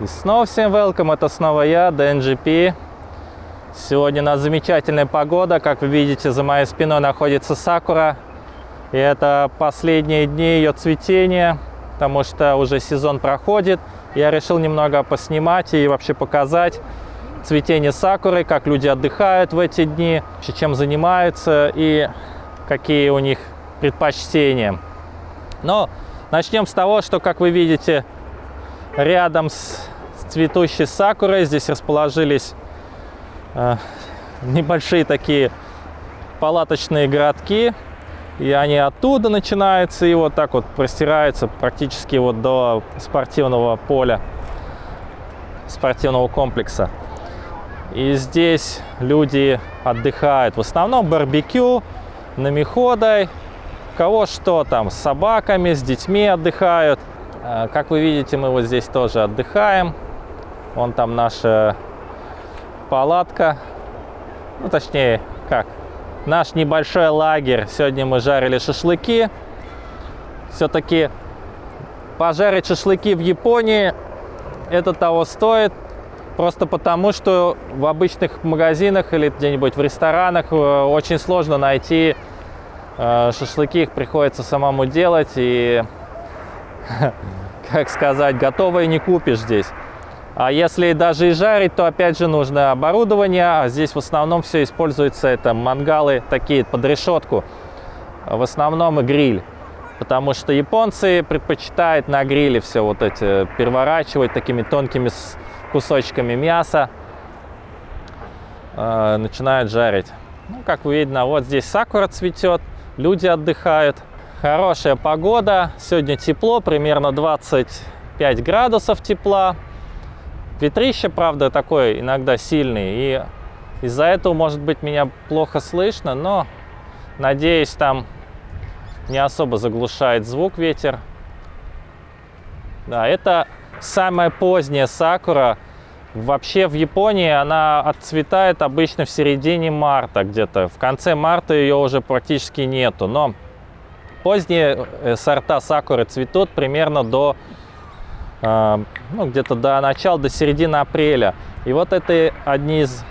И снова всем welcome, это снова я, DNGP. Сегодня у нас замечательная погода, как вы видите, за моей спиной находится сакура. И это последние дни ее цветения, потому что уже сезон проходит. Я решил немного поснимать и вообще показать цветение сакуры, как люди отдыхают в эти дни, чем занимаются и какие у них предпочтения. Но начнем с того, что, как вы видите, рядом с цветущей сакурой здесь расположились э, небольшие такие палаточные городки. И они оттуда начинаются и вот так вот простираются практически вот до спортивного поля, спортивного комплекса. И здесь люди отдыхают. В основном барбекю, намиходой, кого что там, с собаками, с детьми отдыхают. Э, как вы видите, мы вот здесь тоже отдыхаем. Вон там наша палатка. Ну, точнее, как, наш небольшой лагерь. Сегодня мы жарили шашлыки. Все-таки пожарить шашлыки в Японии это того стоит. Просто потому, что в обычных магазинах или где-нибудь в ресторанах э, очень сложно найти э, шашлыки. Их приходится самому делать. И, как сказать, готовые не купишь здесь. А если даже и жарить, то опять же нужно оборудование. А здесь в основном все используется, это мангалы такие под решетку. В основном и гриль. Потому что японцы предпочитают на гриле все вот эти переворачивать такими тонкими кусочками мяса. Э, начинают жарить. Ну, как видно, вот здесь сакура цветет, люди отдыхают. Хорошая погода, сегодня тепло, примерно 25 градусов тепла. Ветрище, правда, такой иногда сильный, и из-за этого, может быть, меня плохо слышно, но, надеюсь, там не особо заглушает звук ветер. Да, это самая поздняя сакура. Вообще в Японии она отцветает обычно в середине марта где-то. В конце марта ее уже практически нету. Но поздние э, сорта сакуры цветут примерно до а, ну, где-то до начала, до середины апреля. И вот это одни из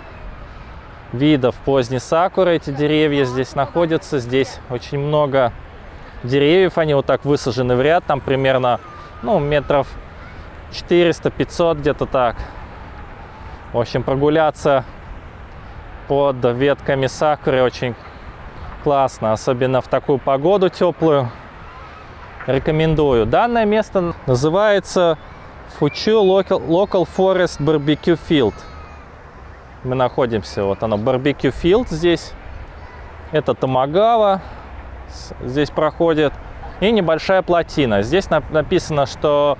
видов поздней сакуры. Эти деревья здесь находятся. Здесь очень много деревьев. Они вот так высажены в ряд. Там примерно ну, метров 400-500 где-то так. В общем, прогуляться под ветками сакуры очень классно. Особенно в такую погоду теплую рекомендую. Данное место называется Фучу Local, Local Forest Barbecue Field. Мы находимся, вот оно, Barbecue Field здесь. Это Тамагава здесь проходит. И небольшая плотина. Здесь написано, что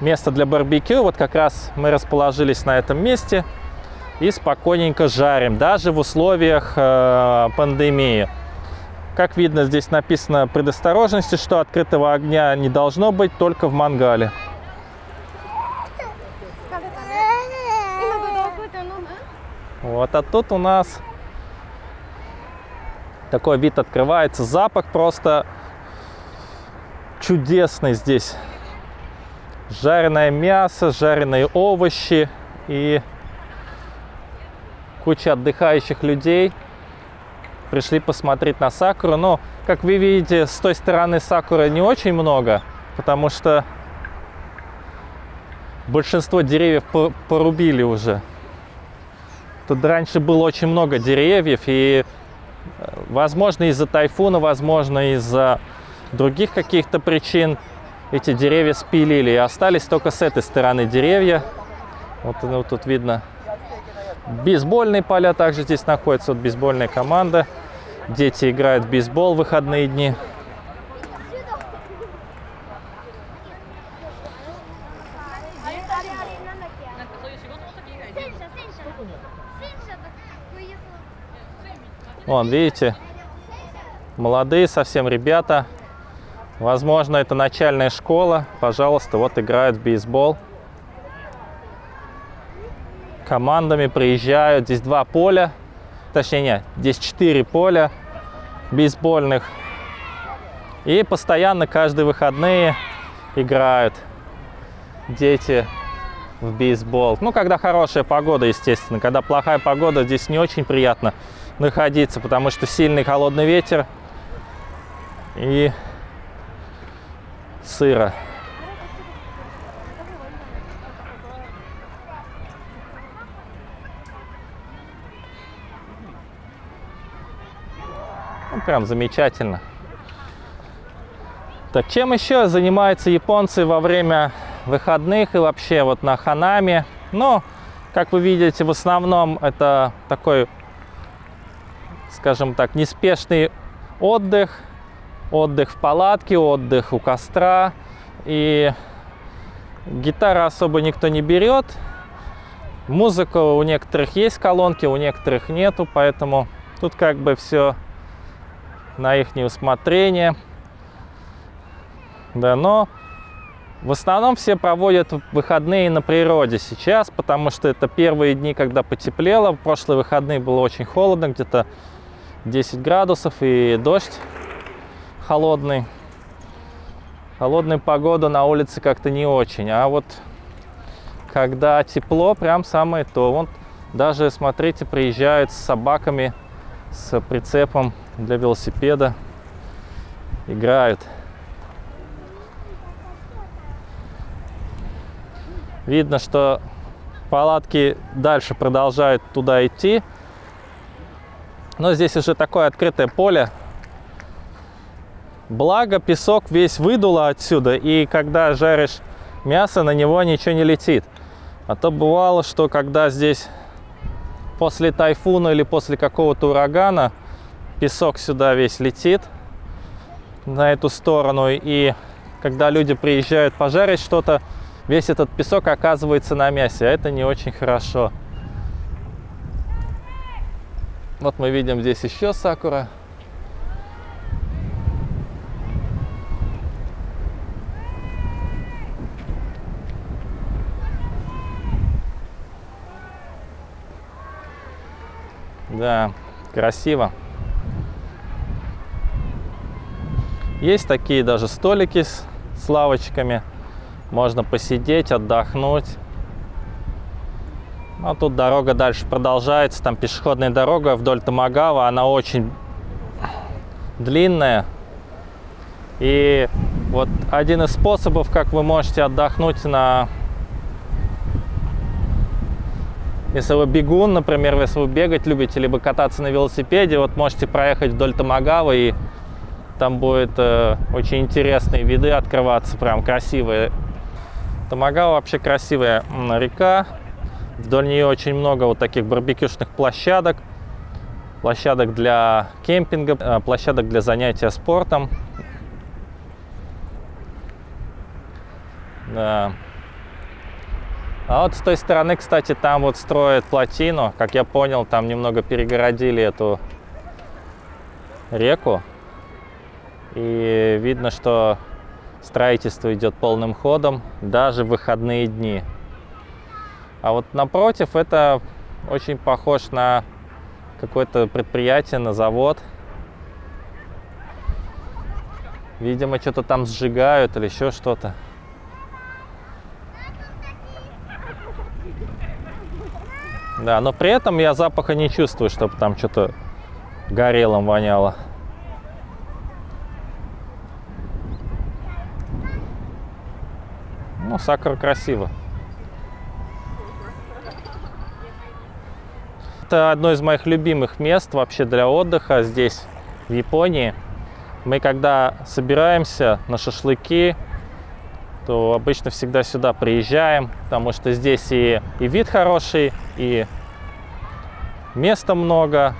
место для барбекю. Вот как раз мы расположились на этом месте и спокойненько жарим, даже в условиях э, пандемии. Как видно, здесь написано предосторожности, что открытого огня не должно быть только в мангале. Вот, а тут у нас такой вид открывается. Запах просто чудесный здесь. Жареное мясо, жареные овощи и куча отдыхающих людей – пришли посмотреть на сакуру. Но, как вы видите, с той стороны сакуры не очень много, потому что большинство деревьев порубили уже. Тут раньше было очень много деревьев, и, э, возможно, из-за тайфуна, возможно, из-за других каких-то причин эти деревья спилили. И остались только с этой стороны деревья. Вот, ну, тут видно Бейсбольные поля также здесь находятся, вот бейсбольная команда. Дети играют в бейсбол в выходные дни. Вон, видите, молодые совсем ребята. Возможно, это начальная школа. Пожалуйста, вот играют в бейсбол командами приезжают. Здесь два поля, точнее нет, здесь четыре поля бейсбольных. И постоянно каждые выходные играют дети в бейсбол. Ну, когда хорошая погода, естественно. Когда плохая погода, здесь не очень приятно находиться, потому что сильный холодный ветер и сыро. Прям замечательно. Так, чем еще занимаются японцы во время выходных и вообще вот на Ханаме? Ну, как вы видите, в основном это такой, скажем так, неспешный отдых. Отдых в палатке, отдых у костра. И гитары особо никто не берет. Музыка у некоторых есть колонки, у некоторых нету, поэтому тут как бы все на их усмотрение. Да, но в основном все проводят выходные на природе сейчас, потому что это первые дни, когда потеплело. В прошлые выходные было очень холодно, где-то 10 градусов и дождь холодный. Холодная погода на улице как-то не очень. А вот когда тепло, прям самое то. Вот даже, смотрите, приезжают с собаками, с прицепом для велосипеда играют. Видно, что палатки дальше продолжают туда идти. Но здесь уже такое открытое поле. Благо, песок весь выдуло отсюда, и когда жаришь мясо, на него ничего не летит. А то бывало, что когда здесь после тайфуна или после какого-то урагана песок сюда весь летит на эту сторону. И когда люди приезжают пожарить что-то, весь этот песок оказывается на мясе, а это не очень хорошо. Вот мы видим здесь еще сакура. Да, красиво. Есть такие даже столики с, с лавочками. Можно посидеть, отдохнуть. А тут дорога дальше продолжается. Там пешеходная дорога вдоль Тамагава. Она очень длинная. И вот один из способов, как вы можете отдохнуть на... Если вы бегун, например, если вы бегать любите, либо кататься на велосипеде, вот можете проехать вдоль Тамагава и там будет э, очень интересные виды открываться, прям красивые. Тамагава вообще красивая река. Вдоль нее очень много вот таких барбекюшных площадок. Площадок для кемпинга, э, площадок для занятия спортом. Да. А вот с той стороны, кстати, там вот строят плотину. Как я понял, там немного перегородили эту реку. И видно, что строительство идет полным ходом даже в выходные дни. А вот напротив это очень похож на какое-то предприятие, на завод. Видимо, что-то там сжигают или еще что-то. Да, но при этом я запаха не чувствую, чтобы там что-то горелым воняло. Ну, сакура красиво. Это одно из моих любимых мест вообще для отдыха здесь, в Японии. Мы когда собираемся на шашлыки, то обычно всегда сюда приезжаем, потому что здесь и, и вид хороший, и места много,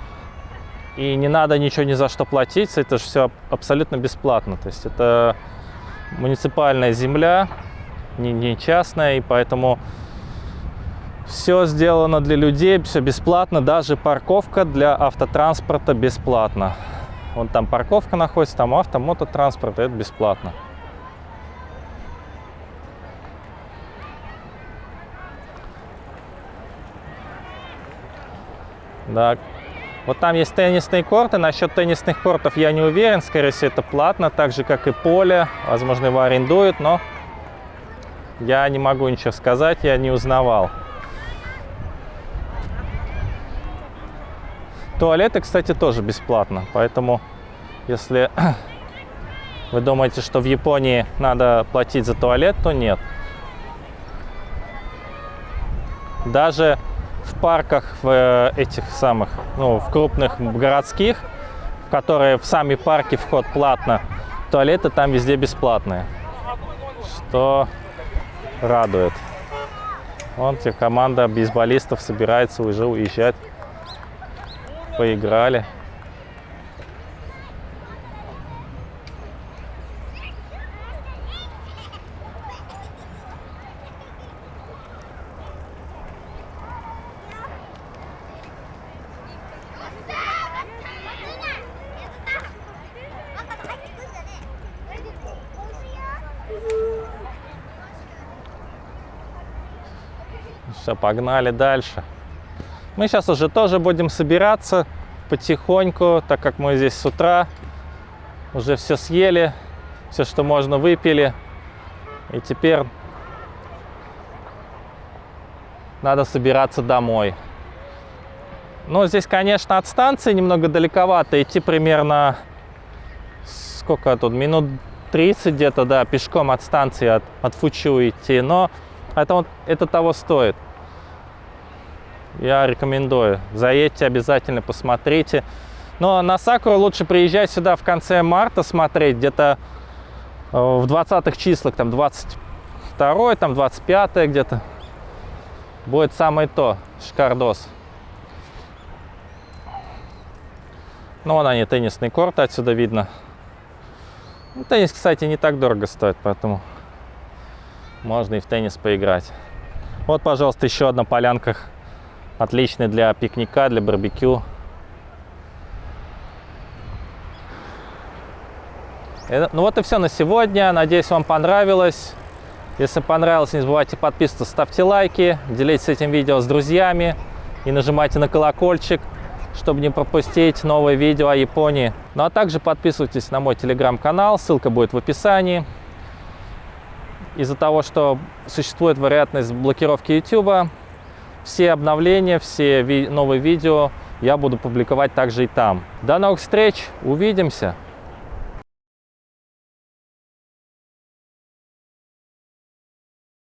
и не надо ничего ни за что платить, это же все абсолютно бесплатно. То есть это муниципальная земля, не, не частная, и поэтому все сделано для людей, все бесплатно, даже парковка для автотранспорта бесплатно. Вон там парковка находится, там авто, мототранспорт, это бесплатно. Да. Вот там есть теннисные корты. Насчет теннисных кортов я не уверен. Скорее всего, это платно, так же, как и поле. Возможно, его арендуют, но я не могу ничего сказать, я не узнавал. Туалеты, кстати, тоже бесплатно, поэтому если вы думаете, что в Японии надо платить за туалет, то нет. Даже в парках, в э, этих самых, ну, в крупных городских, в которые в сами парки вход платно, туалеты там везде бесплатные, что радует. Вон те команда бейсболистов собирается уже уезжать. Поиграли. Все, погнали дальше. Мы сейчас уже тоже будем собираться потихоньку, так как мы здесь с утра уже все съели, все, что можно, выпили. И теперь надо собираться домой. Ну, здесь, конечно, от станции немного далековато. Идти примерно, сколько тут, минут 30 где-то, да, пешком от станции, от, от Фучу идти. Но это, это того стоит. Я рекомендую. Заедьте обязательно, посмотрите. Но на Сакуру лучше приезжать сюда в конце марта смотреть, где-то э, в 20-х числах, там 22 там 25 где-то. Будет самое то, шикардос. Ну, вон они, теннисный корт отсюда видно. Ну, теннис, кстати, не так дорого стоит, поэтому можно и в теннис поиграть. Вот, пожалуйста, еще одна полянка Отличный для пикника, для барбекю. Ну вот и все на сегодня. Надеюсь, вам понравилось. Если понравилось, не забывайте подписываться, ставьте лайки, делитесь этим видео с друзьями и нажимайте на колокольчик, чтобы не пропустить новые видео о Японии. Ну а также подписывайтесь на мой телеграм-канал, ссылка будет в описании. Из-за того, что существует вероятность блокировки YouTube, все обновления, все ви новые видео я буду публиковать также и там. До новых встреч, увидимся!